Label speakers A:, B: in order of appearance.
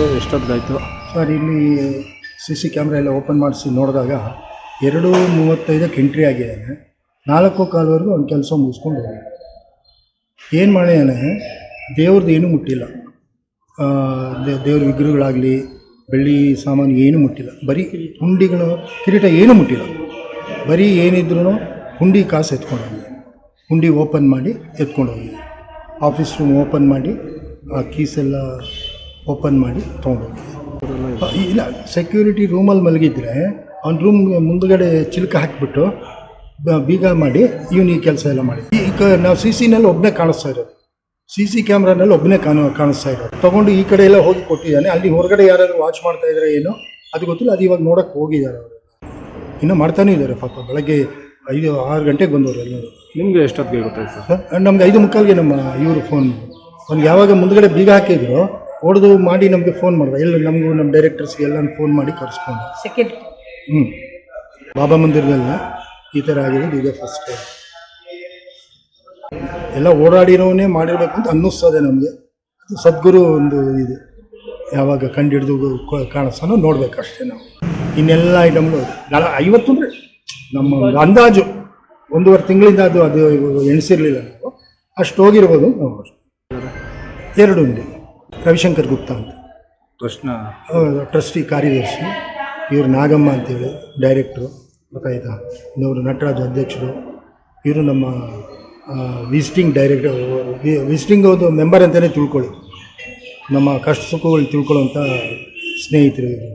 A: ಎಷ್ಟೊತ್ತಿಗಾಯ್ತು
B: sir, ಇಲ್ಲಿ C C camera ಎಲ್ಲ open ಮಾಡಿಸಿ ನೋಡಿದಾಗ ಎರಡು ಮೂವತ್ತೈದಕ್ಕೆ ಎಂಟ್ರಿ ಆಗಿದ್ದಾನೆ ನಾಲ್ಕು ಕಾಲವರೆಗೂ ಅವ್ನು ಕೆಲಸ ಮುಗಿಸ್ಕೊಂಡು ಹೋಗಿ. ಏನು ಮಾಡಿದಾನೆ ದೇವ್ರದ್ದು ಏನೂ ಮುಟ್ಟಿಲ್ಲ. ದೇವ್ರ ವಿಗ್ರಹಗಳಾಗಲಿ, ಬೆಳ್ಳಿ ಸಾಮಾನು ಏನೂ ಮುಟ್ಟಿಲ್ಲ. ಬರೀ ಹುಂಡಿಗಳು, ಕಿರೀಟ ಏನೂ ಮುಟ್ಟಿಲ್ಲ. ಬರೀ ಏನಿದ್ರು ಹುಂಡಿ ಕಾಸು ಎತ್ಕೊಂಡು ಹೋಗಿ. ಹುಂಡಿ ಓಪನ್ ಮಾಡಿ ಎತ್ಕೊಂಡು ಹೋಗಿ. ಆಫೀಸ್ ರೂಮ್ ಓಪನ್ ಮಾಡಿ ಆ ಕೀಸೆಲ್ಲ ಓಪನ್ ಮಾಡಿ ತೊಗೊಂಡೋಗಿ. ಇಲ್ಲ ಸೆಕ್ಯೂರಿಟಿ ರೂಮಲ್ಲಿ ಮಲಗಿದ್ರೆ ಅವ್ನ ರೂಮ್ ಮುಂದುಗಡೆ ಚಿಲ್ಕ ಹಾಕಿಬಿಟ್ಟು ಬೀಗ ಮಾಡಿ ಇವನು ಈ ಕೆಲಸ ಎಲ್ಲ ಮಾಡಿ. ಈಗ ನಾವು ಸಿ ಸಿನಲ್ಲಿ ಒಬ್ಬನೇ ಕಾಣಿಸ್ತಾ ಇರೋದು. ಸಿ ಸಿ ಕ್ಯಾಮ್ರಾನಲ್ಲಿ ಒಬ್ಬನೇ ಕಾಣ ಕಾಣಿಸ್ತಾ ಇರೋದು. ತೊಗೊಂಡು ಈ ಕಡೆ ಎಲ್ಲ ಹೋಗಿ ಕೊಟ್ಟಿದ್ದಾನೆ. ಅಲ್ಲಿ ಹೊರಗಡೆ ಯಾರಾದರೂ ವಾಚ್ ಮಾಡ್ತಾ ಇದ್ದಾರೆ ಏನೋ? ಅದು ಗೊತ್ತಿಲ್ಲ. ಅದು ಇವಾಗ ನೋಡೋಕ್ಕೆ ಹೋಗಿದ್ದಾರೆ ಅವರು. ಇನ್ನೂ ಮಾಡ್ತಾನೇ ಇದ್ದಾರೆ ಪಾಪ. ಬೆಳಗ್ಗೆ ಐದು ಆರು ಗಂಟೆಗೆ ಬಂದವರು ಎಲ್ಲರೂ.
A: ನಿಮಗೆ ಎಷ್ಟೊತ್ತಿಗೆ ಗೊತ್ತಾಯ್ತು ಸರ್?
B: ನಮಗೆ ನಮ್ಗೆ ಐದು ಮುಕ್ಕಾಲಿಗೆ ನಮ್ಮ ಇವರು ಫೋನ್ ಅವ್ನಿಗೆ ಯಾವಾಗ ಮುಂದುಗಡೆ ಬೀಗ ಹಾಕಿದ್ರು ಹೊಡೆದು ಮಾಡಿ ನಮಗೆ ಫೋನ್ ಮಾಡಿದೆ. ಎಲ್ಲ ನಮಗೂ ನಮ್ಮ ಡೈರೆಕ್ಟರ್ಸ್ಗೆ ಎಲ್ಲ ಫೋನ್ ಮಾಡಿ ಕರೆಸ್ಕೊಂಡು
C: ಸೆಕೆಂಡ್
B: ಹ್ಞೂ ಬಾಬಾ ಮಂದಿರದಲ್ಲ ಈ ಥರ ಆಗಿರೋದು ಇದೇ ಫಸ್ಟ್ ಟೈಮ್ ಎಲ್ಲ ಓಡಾಡಿರೋನೇ ಮಾಡಿರಬೇಕು ಅಂತ ಅನ್ನಿಸ್ತದೆ ನಮಗೆ. ಅದು ಸದ್ಗುರು ಒಂದು ಇದು. ಯಾವಾಗ ಕಂಡು ಹಿಡಿದು ಕಾಣಿಸ್ತಾನೋ ನೋಡ್ಬೇಕು ಅಷ್ಟೇ ನಾವು. ಇನ್ನೆಲ್ಲ ಐಟಮ್ಗಳು ನಾಳೆ ಐವತ್ತು ಅಂದರೆ ನಮ್ಮ ಅಂದಾಜು. ಒಂದೂವರೆ ತಿಂಗಳಿಂದ ಅದು ಅದು ಎಣಿಸಿರಲಿಲ್ಲ ನಾವು. ಅಷ್ಟು ಹೋಗಿರ್ಬೋದು ನಾವು ಅಷ್ಟು. ಎರಡು ಉಂಡೆ. ರವಿಶಂಕರ್ ಗುಪ್ತಾ ಅಂತ.
A: ಪ್ರಶ್ನ
B: ಟ್ರಸ್ಟಿ ಕಾರ್ಯದರ್ಶಿ ಇವರು ನಾಗಮ್ಮ ಅಂತೇಳಿ ಡೈರೆಕ್ಟ್ರು ಗೊತ್ತಾಯ್ತಾ ಇನ್ನೊಬ್ರು ನಟರಾಜ್ ಅಧ್ಯಕ್ಷರು. ಇವರು ನಮ್ಮ ವಿಸಿಟಿಂಗ್ ಡೈರೆಕ್ಟರ್ ವಿಸಿಟಿಂಗ್ ಒಂದು ಮೆಂಬರ್ ಅಂತಲೇ ತಿಳ್ಕೊಳ್ಳಿ. ನಮ್ಮ ಕಷ್ಟ ಸುಖಗಳು ತಿಳ್ಕೊಳ್ಳೋಂಥ ಸ್ನೇಹಿತರು ಇವರು.